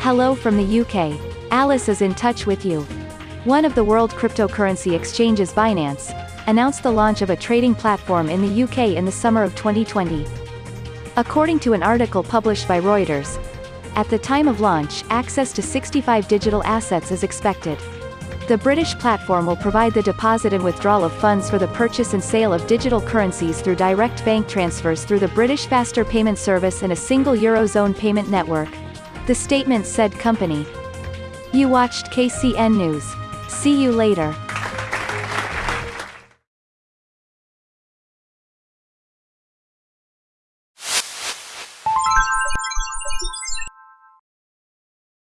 Hello from the UK. Alice is in touch with you. One of the world cryptocurrency exchanges Binance, announced the launch of a trading platform in the UK in the summer of 2020. According to an article published by Reuters, at the time of launch, access to 65 digital assets is expected. The British platform will provide the deposit and withdrawal of funds for the purchase and sale of digital currencies through direct bank transfers through the British Faster Payment Service and a single Eurozone payment network. The statement said company. You watched KCN News. See you later.